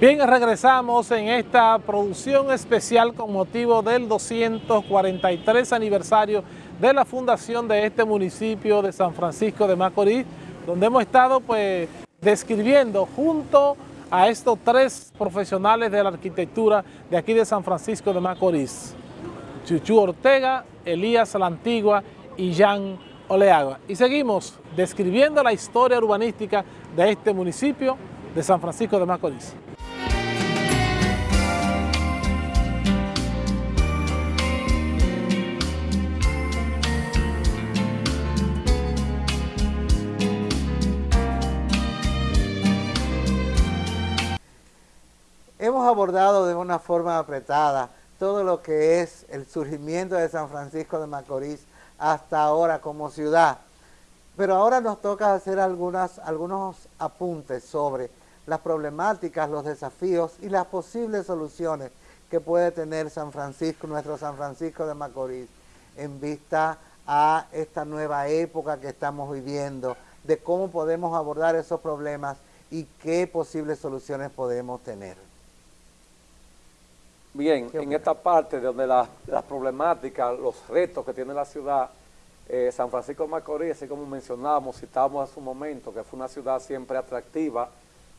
Bien, regresamos en esta producción especial con motivo del 243 aniversario de la fundación de este municipio de San Francisco de Macorís, donde hemos estado pues describiendo junto a estos tres profesionales de la arquitectura de aquí de San Francisco de Macorís, Chuchu Ortega, Elías La Antigua y Jan Oleaga. Y seguimos describiendo la historia urbanística de este municipio de San Francisco de Macorís. Abordado de una forma apretada todo lo que es el surgimiento de San Francisco de Macorís hasta ahora como ciudad. Pero ahora nos toca hacer algunas, algunos apuntes sobre las problemáticas, los desafíos y las posibles soluciones que puede tener San Francisco, nuestro San Francisco de Macorís, en vista a esta nueva época que estamos viviendo, de cómo podemos abordar esos problemas y qué posibles soluciones podemos tener. Bien, en esta parte donde las problemáticas, los retos que tiene la ciudad, eh, San Francisco de Macorís, así como mencionábamos, citábamos hace un momento, que fue una ciudad siempre atractiva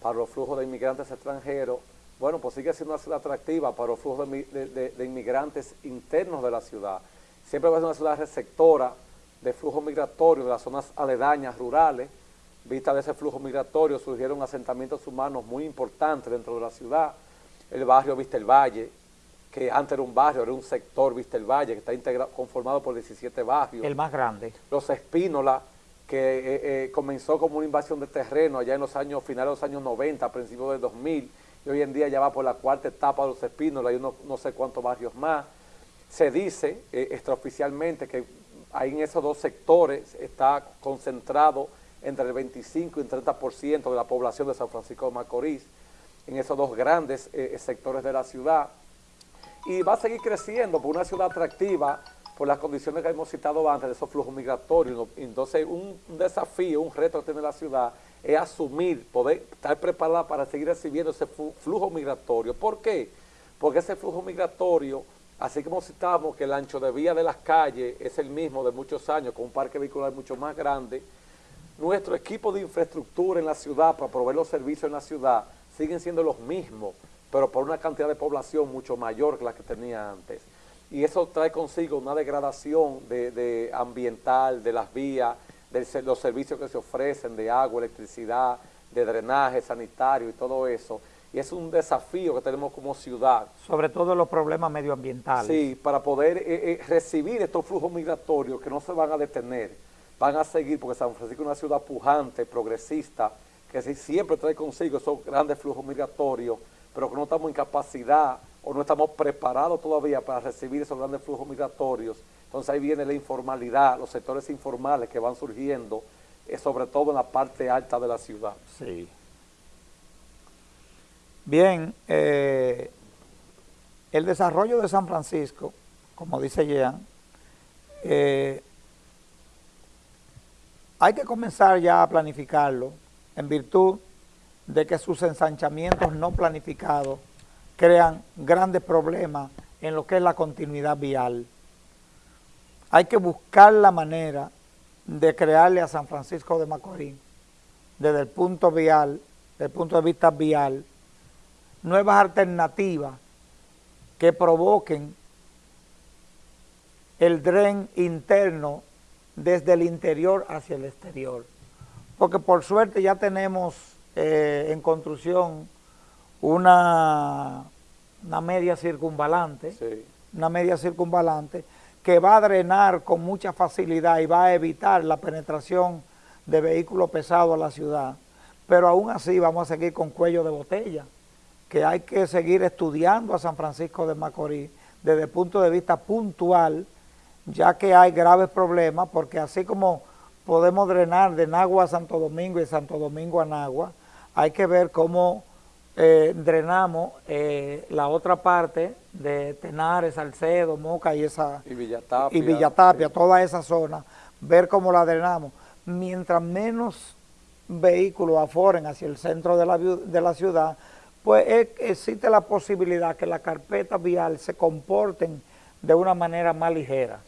para los flujos de inmigrantes extranjeros, bueno, pues sigue siendo una ciudad atractiva para los flujos de, inmigrantes internos de la ciudad. Siempre va a ser una ciudad receptora de flujos migratorios de las zonas aledañas, rurales. Vista de ese flujo migratorio, surgieron asentamientos humanos muy importantes dentro de la ciudad el barrio Vista el Valle, que antes era un barrio, era un sector Vista el Valle, que está integrado, conformado por 17 barrios. El más grande. Los Espínola, que eh, eh, comenzó como una invasión de terreno allá en los años, finales de los años 90, a principios del 2000, y hoy en día ya va por la cuarta etapa de los Espínola y uno, no sé cuántos barrios más. Se dice eh, extraoficialmente que ahí en esos dos sectores está concentrado entre el 25 y el 30% de la población de San Francisco de Macorís en esos dos grandes eh, sectores de la ciudad y va a seguir creciendo por una ciudad atractiva por las condiciones que hemos citado antes de esos flujos migratorios. Entonces, un, desafío, un reto que tiene la ciudad es asumir, poder estar preparada para seguir recibiendo ese flujo migratorio. ¿Por qué? Porque ese flujo migratorio, así como citamos que el ancho de vía de las calles es el mismo de muchos años, con un parque vehicular mucho más grande, nuestro equipo de infraestructura en la ciudad para proveer los servicios en la ciudad siguen siendo los mismos, pero por una cantidad de población mucho mayor que la que tenía antes. Y eso trae consigo una degradación de, ambiental, de las vías, de los servicios que se ofrecen, de agua, electricidad, de drenaje sanitario y todo eso. Y es un desafío que tenemos como ciudad. Sobre todo los problemas medioambientales. Sí, para poder eh, eh, recibir estos flujos migratorios que no se van a detener, van a seguir, porque San Francisco es una ciudad pujante, progresista, que siempre trae consigo esos grandes flujos migratorios, pero que no estamos en capacidad o no estamos preparados todavía para recibir esos grandes flujos migratorios. Entonces ahí viene la informalidad, los sectores informales que van surgiendo, eh, sobre todo en la parte alta de la ciudad. Sí. Bien, eh, el desarrollo de San Francisco, como dice Jean, eh, hay que comenzar ya a planificarlo en virtud de que sus ensanchamientos no planificados crean grandes problemas en lo que es la continuidad vial. Hay que buscar la manera de crearle a San Francisco de Macorís, desde el punto vial, desde el punto de vista vial, nuevas alternativas que provoquen el dren interno desde el interior hacia el exterior porque por suerte ya tenemos eh, en construcción una, una media circunvalante, una media circunvalante que va a drenar con mucha facilidad y va a evitar la penetración de vehículos pesados a la ciudad, pero aún así vamos a seguir con cuello de botella, que hay que seguir estudiando a San Francisco de Macorís desde el punto de vista puntual, ya que hay graves problemas, porque así como podemos drenar de Nagua a Santo Domingo y Santo Domingo a Nagua. Hay que ver cómo eh, drenamos eh, la otra parte de Tenares, Salcedo, Moca y esa y Villatapia, y Villatapia toda esa zona, ver cómo la drenamos. Mientras menos vehículos aforen hacia el centro de la, de la ciudad, pues existe la posibilidad que la carpeta vial se comporten de una manera más ligera.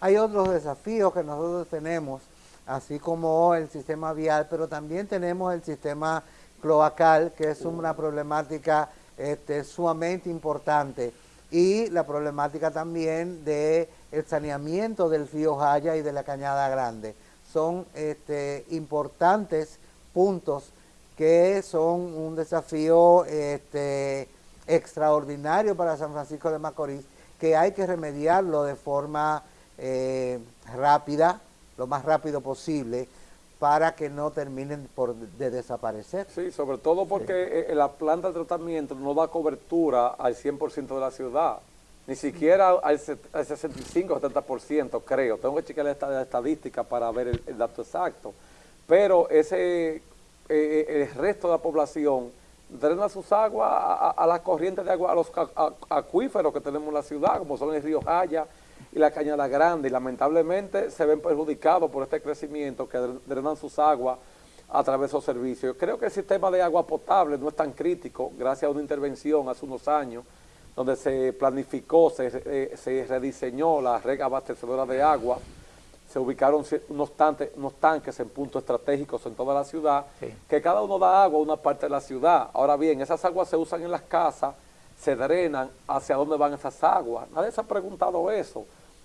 Hay otros desafíos que nosotros tenemos, así como el sistema vial, pero también tenemos el sistema cloacal, que es una problemática este, sumamente importante, y la problemática también del saneamiento del río Jaya y de la Cañada Grande. Son este, importantes puntos que son un desafío este, extraordinario para San Francisco de Macorís, que hay que remediarlo de forma eh, rápida, lo más rápido posible, para que no terminen por de desaparecer. Sí, sobre todo porque eh, eh, la planta de tratamiento no da cobertura al 100% de la ciudad, ni siquiera al, 65 70%, creo. Tengo que chequear la estadística para ver el, dato exacto. Pero ese el resto de la población drena sus aguas a, las corrientes de agua, a los acuíferos que tenemos en la ciudad, como son el río Jaya, y la Cañada Grande y lamentablemente se ven perjudicados por este crecimiento que drenan sus aguas a través de esos servicios. Yo creo que el sistema de agua potable no es tan crítico gracias a una intervención hace unos años donde se planificó, se, eh, rediseñó la red abastecedora de agua, se ubicaron unos, unos tanques en puntos estratégicos en toda la ciudad, que cada uno da agua a una parte de la ciudad. Ahora bien, esas aguas se usan en las casas, se drenan, ¿hacia dónde van esas aguas? Nadie se ha preguntado eso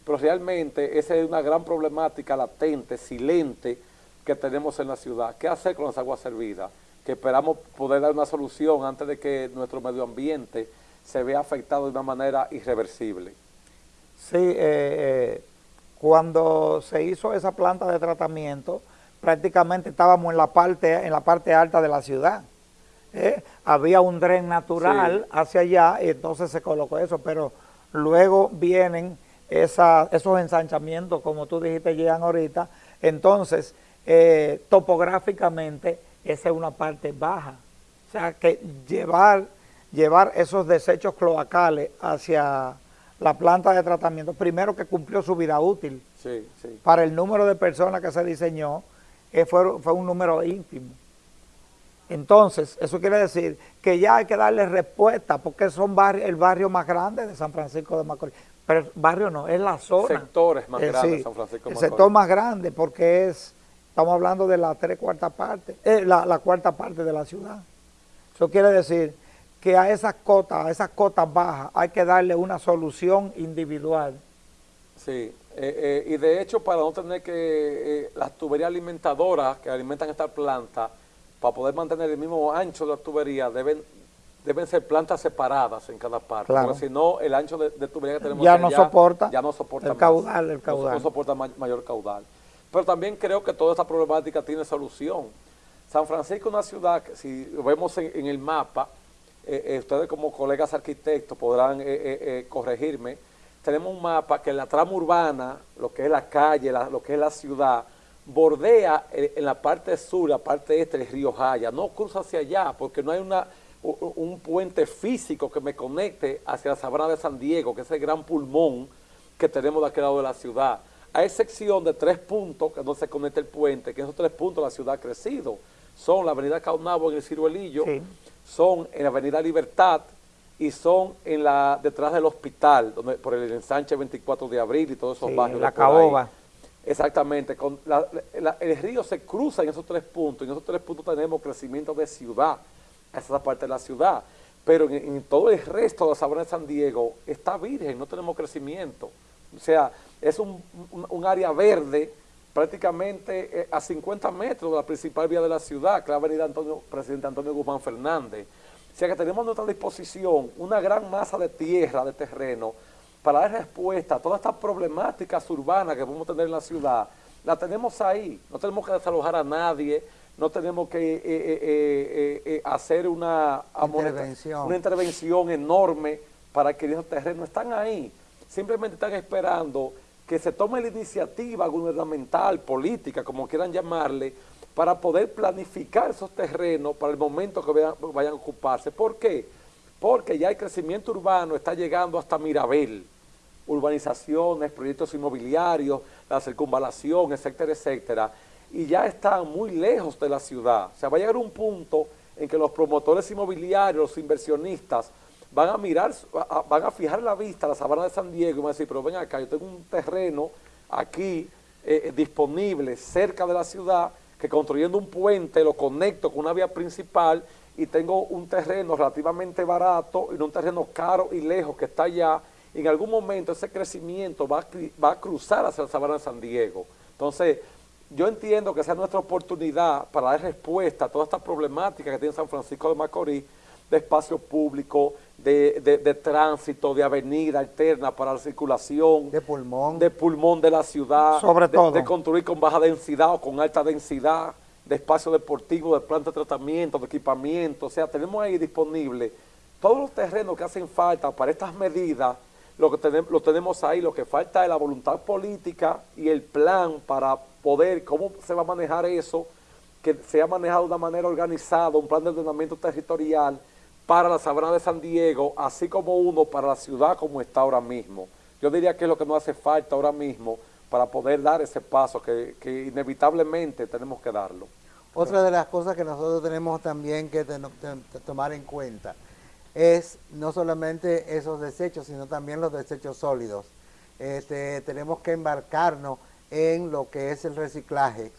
pero realmente esa es una gran problemática latente, silente, que tenemos en la ciudad. ¿Qué hacer con las aguas servidas? Que esperamos poder dar una solución antes de que nuestro medio ambiente se vea afectado de una manera irreversible. Sí, eh, eh, cuando se hizo esa planta de tratamiento, prácticamente estábamos en la parte, en la parte alta de la ciudad. ¿eh? Había un dren natural hacia allá y entonces se colocó eso, pero luego vienen esos ensanchamientos, como tú dijiste, llegan ahorita. Entonces, eh, topográficamente, esa es una parte baja. O sea, que llevar, llevar esos desechos cloacales hacia la planta de tratamiento, primero que cumplió su vida útil. Para el número de personas que se diseñó, eh, fue, fue un número ínfimo. Entonces, eso quiere decir que ya hay que darle respuesta, porque son el barrio más grande de San Francisco de Macorís pero barrio no, es la zona. Sectores más eh, grandes San Francisco El sector más grande porque es, estamos hablando de la tres cuarta parte, eh, la, cuarta parte de la ciudad. Eso quiere decir que a esas cotas, a esas cotas bajas, hay que darle una solución individual. Sí, eh, y de hecho para no tener que las tuberías alimentadoras que alimentan esta planta, para poder mantener el mismo ancho de la tubería, deben deben ser plantas separadas en cada parte, porque si no, el ancho de, tubería que tenemos ya no soporta ya no soporta el caudal, el caudal. No, soporta mayor caudal. Pero también creo que toda esta problemática tiene solución. San Francisco es una ciudad que si lo vemos en, el mapa, eh, eh, ustedes como colegas arquitectos podrán eh, corregirme, tenemos un mapa que la trama urbana, lo que es la calle, lo que es la ciudad, bordea en la parte sur, la parte este del río Jaya, no cruza hacia allá porque no hay una un puente físico que me conecte hacia la sabana de San Diego, que es el gran pulmón que tenemos de aquel lado de la ciudad. A excepción de tres puntos que no se conecta el puente, que esos tres puntos la ciudad ha crecido. Son la avenida Caunabo en el Ciruelillo, son en la avenida Libertad y son en la detrás del hospital, donde por el ensanche 24 de abril y todos esos barrios. La Caoba. Exactamente, con el río se cruza en esos tres puntos, en esos tres puntos tenemos crecimiento de ciudad, esa parte de la ciudad. Pero en, todo el resto de la sabana de San Diego está virgen, no tenemos crecimiento. O sea, es un, área verde prácticamente eh, a 50 metros de la principal vía de la ciudad, que es la avenida Antonio, Presidente Antonio Guzmán Fernández. O sea que tenemos a nuestra disposición una gran masa de tierra, de terreno, para dar respuesta a todas estas problemáticas urbanas que podemos tener en la ciudad. La tenemos ahí, no tenemos que desalojar a nadie, no tenemos que eh, eh, eh, hacer una intervención. una intervención enorme para que esos terrenos están ahí. Simplemente están esperando que se tome la iniciativa gubernamental, política, como quieran llamarle, para poder planificar esos terrenos para el momento que vayan, a ocuparse. ¿Por qué? Porque ya el crecimiento urbano está llegando hasta Mirabel, urbanizaciones, proyectos inmobiliarios, la circunvalación, etcétera, etcétera y ya están muy lejos de la ciudad. O sea, va a llegar un punto en que los promotores inmobiliarios, los inversionistas, van a mirar, van a fijar la vista a la sabana de San Diego y van a decir, pero ven acá, yo tengo un terreno aquí eh, eh, disponible cerca de la ciudad, que construyendo un puente lo conecto con una vía principal y tengo un terreno relativamente barato y un terreno caro y lejos que está allá, en algún momento ese crecimiento va a, va a cruzar hacia la sabana de San Diego. Entonces, yo entiendo que esa es nuestra oportunidad para dar respuesta a toda esta problemática que tiene San Francisco de Macorís, de espacio público, de, tránsito, de avenida alterna para la circulación. De pulmón. De pulmón de la ciudad. Sobre todo. De construir con baja densidad o con alta densidad, de espacio deportivo, de planta de tratamiento, de equipamiento. O sea, tenemos ahí disponible todos los terrenos que hacen falta para estas medidas, lo que tenemos, lo tenemos ahí, lo que falta es la voluntad política y el plan para poder, cómo se va a manejar eso, que sea manejado de una manera organizada, un plan de ordenamiento territorial para la sabana de San Diego, así como uno para la ciudad como está ahora mismo. Yo diría que es lo que nos hace falta ahora mismo para poder dar ese paso que, inevitablemente tenemos que darlo. Otra de las cosas que nosotros tenemos también que tomar en cuenta es no solamente esos desechos, sino también los desechos sólidos. Este, tenemos que embarcarnos en lo que es el reciclaje,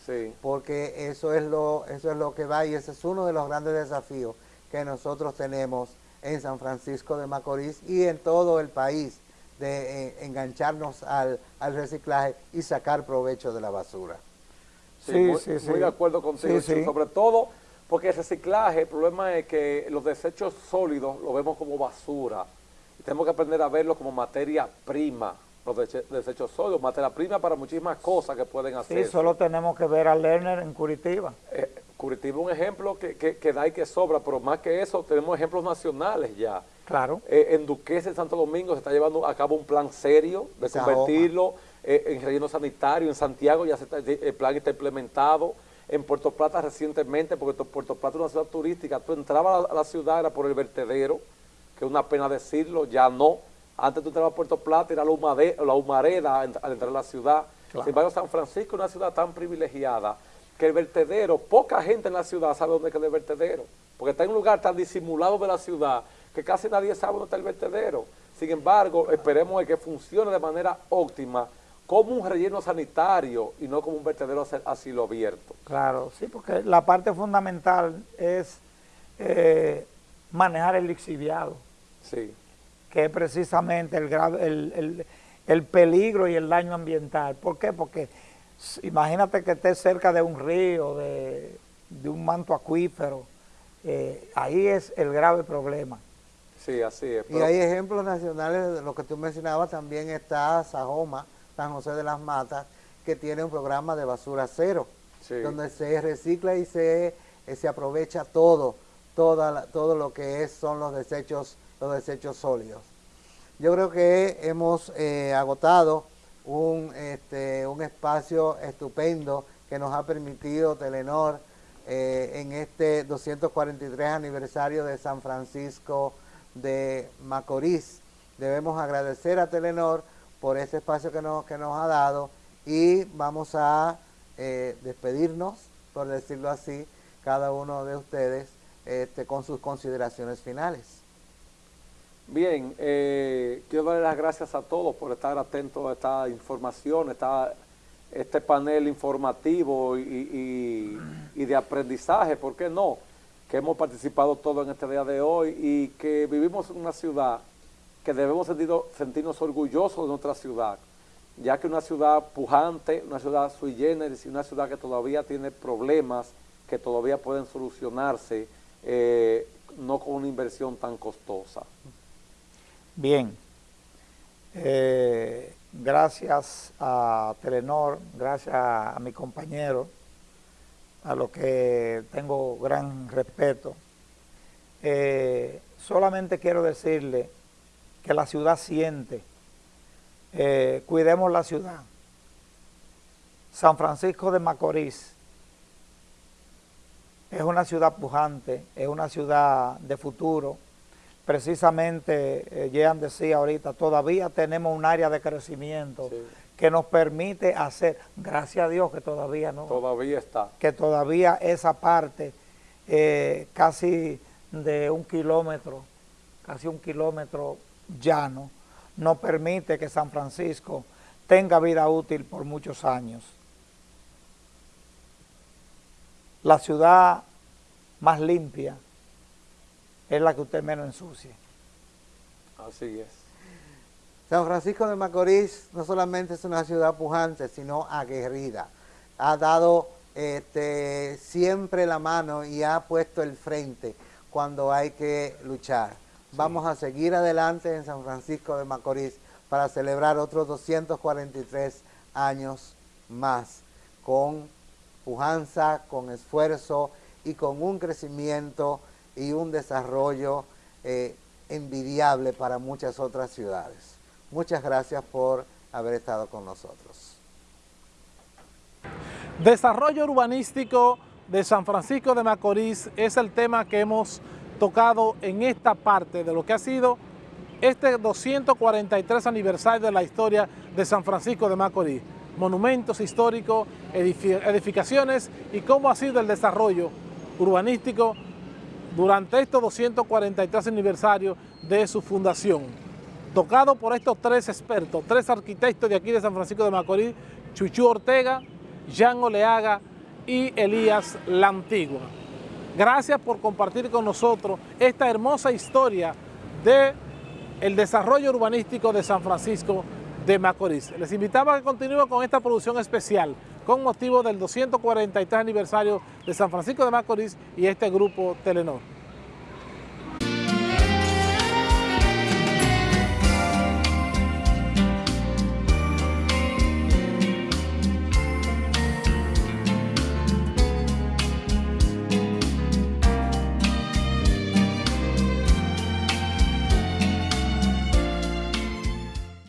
porque eso es, lo, eso es lo que va y ese es uno de los grandes desafíos que nosotros tenemos en San Francisco de Macorís y en todo el país, de eh, engancharnos al, reciclaje y sacar provecho de la basura. Sí, muy, sí, muy de acuerdo contigo, sobre todo porque el reciclaje, el problema es que los desechos sólidos los vemos como basura y tenemos que aprender a verlos como materia prima, los desechos sólidos, materia prima para muchísimas cosas que pueden hacer. Sí, solo tenemos que ver a Lerner en Curitiba. Eh, Curitiba es un ejemplo que, que, da y que sobra, pero más que eso tenemos ejemplos nacionales ya. Claro. Eh, en Duques, en Santo Domingo, se está llevando a cabo un plan serio de convertirlo eh, en relleno sanitario. En Santiago ya se el plan está implementado. En Puerto Plata recientemente, porque Puerto Plata es una ciudad turística, tú entrabas a la ciudad, era por el vertedero, que es una pena decirlo, ya no antes tú entrabas a Puerto Plata, era la, la humareda al entrar a la ciudad. Sin embargo, San Francisco es una ciudad tan privilegiada que el vertedero, poca gente en la ciudad sabe dónde queda el vertedero, porque está en un lugar tan disimulado de la ciudad que casi nadie sabe dónde está el vertedero. Sin embargo, esperemos que funcione de manera óptima como un relleno sanitario y no como un vertedero a cielo abierto. Claro, sí, porque la parte fundamental es eh, manejar el lixiviado. Sí que es precisamente el, el, el, peligro y el daño ambiental. ¿Por qué? Porque imagínate que estés cerca de un río, de, un manto acuífero, eh, ahí es el grave problema. Sí, así es. Y hay ejemplos nacionales de lo que tú mencionabas, también está Sajoma, San José de las Matas, que tiene un programa de basura cero, donde se recicla y se, eh, se aprovecha todo, toda todo lo que es, son los desechos los desechos sólidos. Yo creo que hemos eh, agotado un, este, un espacio estupendo que nos ha permitido Telenor eh, en este 243 aniversario de San Francisco de Macorís. Debemos agradecer a Telenor por este espacio que nos, que nos ha dado y vamos a eh, despedirnos, por decirlo así, cada uno de ustedes este, con sus consideraciones finales. Bien, eh, quiero darle las gracias a todos por estar atentos a esta información, esta, este panel informativo y, de aprendizaje, ¿por qué no? Que hemos participado todos en este día de hoy y que vivimos en una ciudad que debemos sentirnos orgullosos de nuestra ciudad, ya que una ciudad pujante, una ciudad sui generis una ciudad que todavía tiene problemas que todavía pueden solucionarse, eh, no con una inversión tan costosa. Bien, eh, gracias a Telenor, gracias a, mi compañero, a los que tengo gran respeto. Eh, solamente quiero decirle que la ciudad siente, eh, cuidemos la ciudad. San Francisco de Macorís es una ciudad pujante, es una ciudad de futuro, precisamente, eh, Jean decía ahorita, todavía tenemos un área de crecimiento que nos permite hacer, gracias a Dios que todavía no. Todavía está. Que todavía esa parte eh, casi de un kilómetro, casi un kilómetro llano, no permite que San Francisco tenga vida útil por muchos años. La ciudad más limpia es la que usted menos ensucie. Así es. San Francisco de Macorís no solamente es una ciudad pujante, sino aguerrida. Ha dado este, siempre la mano y ha puesto el frente cuando hay que luchar. Vamos a seguir adelante en San Francisco de Macorís para celebrar otros 243 años más con pujanza, con esfuerzo y con un crecimiento y un desarrollo eh, envidiable para muchas otras ciudades. Muchas gracias por haber estado con nosotros. Desarrollo urbanístico de San Francisco de Macorís es el tema que hemos tocado en esta parte de lo que ha sido este 243 aniversario de la historia de San Francisco de Macorís. Monumentos históricos, edificaciones y cómo ha sido el desarrollo urbanístico durante estos 243 aniversarios de su fundación. Tocado por estos tres expertos, tres arquitectos de aquí de San Francisco de Macorís, Chuchu Ortega, Jean Oleaga y Elías La Antigua. Gracias por compartir con nosotros esta hermosa historia de el desarrollo urbanístico de San Francisco de Macorís. Les invitamos a que continúen con esta producción especial con motivo del 243 aniversario de San Francisco de Macorís y este grupo Telenor.